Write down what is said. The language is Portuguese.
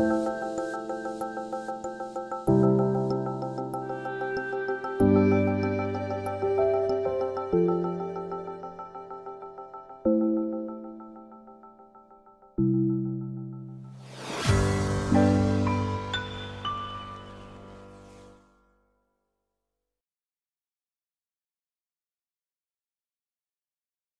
Música